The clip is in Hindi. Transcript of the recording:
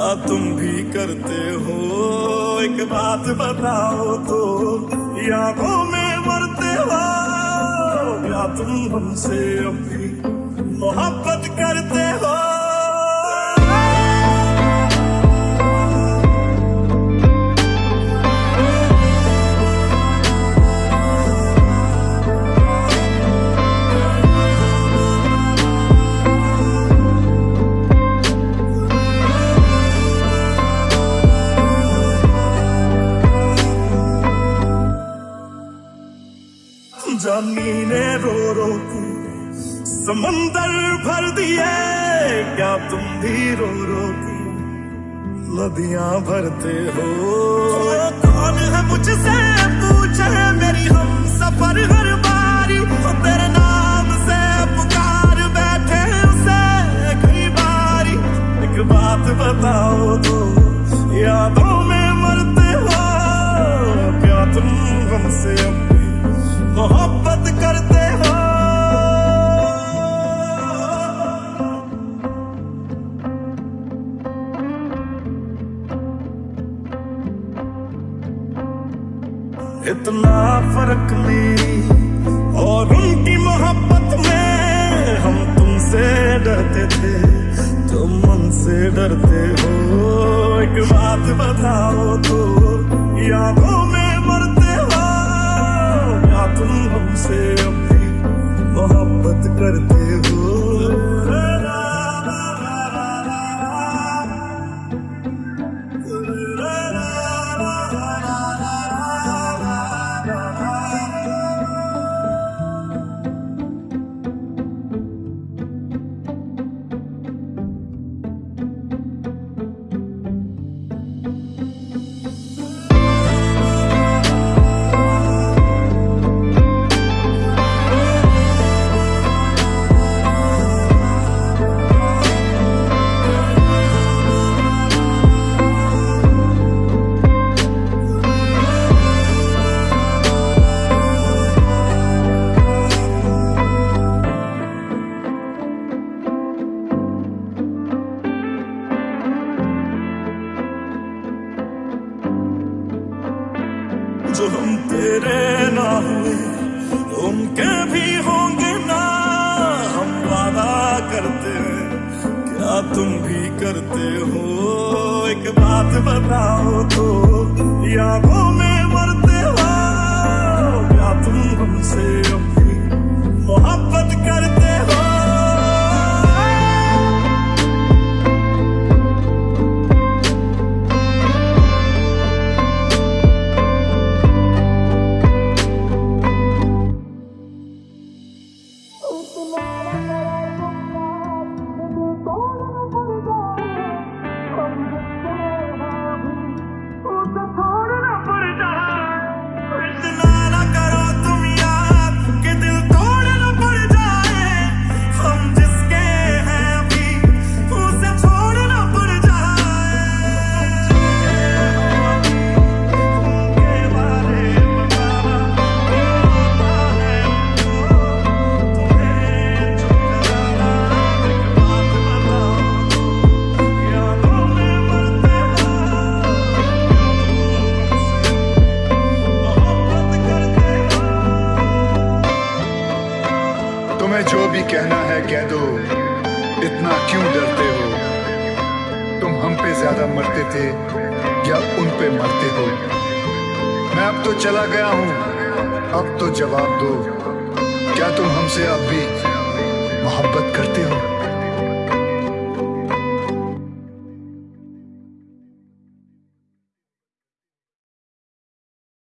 करते हो? एक बात बताओ तो यादों में मरते हो? क्या तुम हमसे अभी मोहब्बत जमीने रो रो के समंदर भर दिए, क्या तुम भी रो रो के नदियाँ भरते हो। कौन है मुझसे? पूछे मेरी हम सफ़र हर बारी। तेरे इतना फ़र्क मेरी और उनकी मोहब्बत में हम तुमसे डरते थे तुम उनसे डरते हो। एक बात बताओ तो यादों में मरते हो या तुम हमसे भी मोहब्बत करते जो हम तेरे ना हुए उनके भी होंगे ना। हम वादा करते हैं, क्या तुम भी करते हो? एक बात बताओ तो यादों में मरते हो, क्या तुम हमसे अब कहना है कह दो इतना क्यों डरते हो? तुम हम पे ज़्यादा मरते थे या उन पे मरते हो? मैं अब तो चला गया हूँ, अब तो जवाब दो। क्या तुम हमसे अब भी मोहब्बत करते हो?